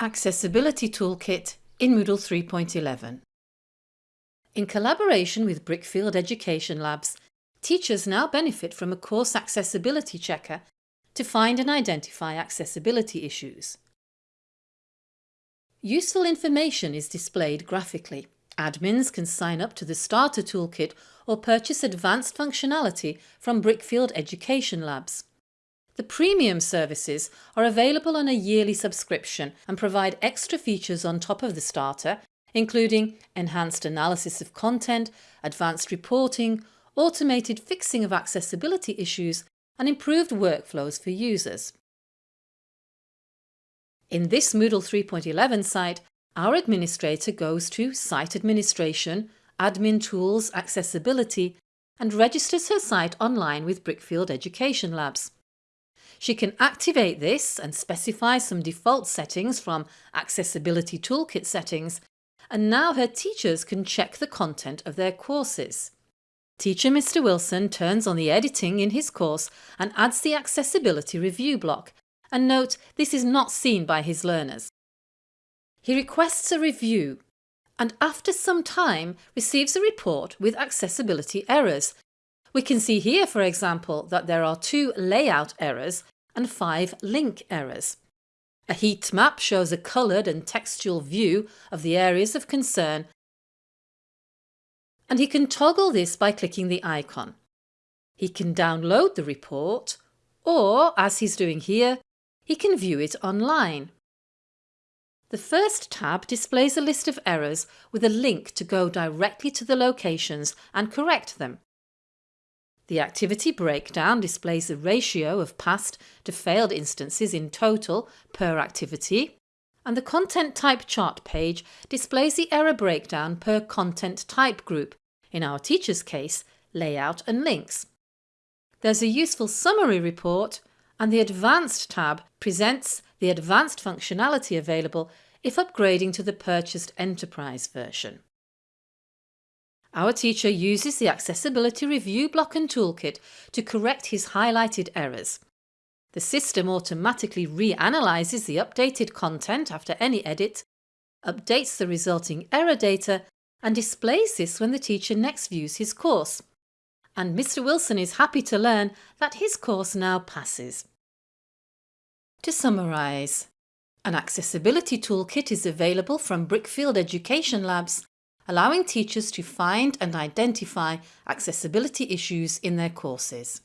Accessibility Toolkit in Moodle 3.11 In collaboration with Brickfield Education Labs, teachers now benefit from a course accessibility checker to find and identify accessibility issues. Useful information is displayed graphically. Admins can sign up to the Starter Toolkit or purchase advanced functionality from Brickfield Education Labs. The premium services are available on a yearly subscription and provide extra features on top of the starter, including enhanced analysis of content, advanced reporting, automated fixing of accessibility issues and improved workflows for users. In this Moodle 3.11 site, our administrator goes to Site Administration, Admin Tools, Accessibility and registers her site online with Brickfield Education Labs. She can activate this and specify some default settings from Accessibility Toolkit settings and now her teachers can check the content of their courses. Teacher Mr Wilson turns on the editing in his course and adds the accessibility review block and note this is not seen by his learners. He requests a review and after some time receives a report with accessibility errors. We can see here for example that there are two layout errors and five link errors. A heat map shows a coloured and textual view of the areas of concern and he can toggle this by clicking the icon. He can download the report or, as he's doing here, he can view it online. The first tab displays a list of errors with a link to go directly to the locations and correct them. The activity breakdown displays the ratio of passed to failed instances in total per activity and the content type chart page displays the error breakdown per content type group, in our teacher's case, layout and links. There's a useful summary report and the Advanced tab presents the advanced functionality available if upgrading to the purchased Enterprise version. Our teacher uses the Accessibility Review block and toolkit to correct his highlighted errors. The system automatically reanalyzes the updated content after any edit, updates the resulting error data and displays this when the teacher next views his course. And Mr Wilson is happy to learn that his course now passes. To summarise, an accessibility toolkit is available from Brickfield Education Labs allowing teachers to find and identify accessibility issues in their courses.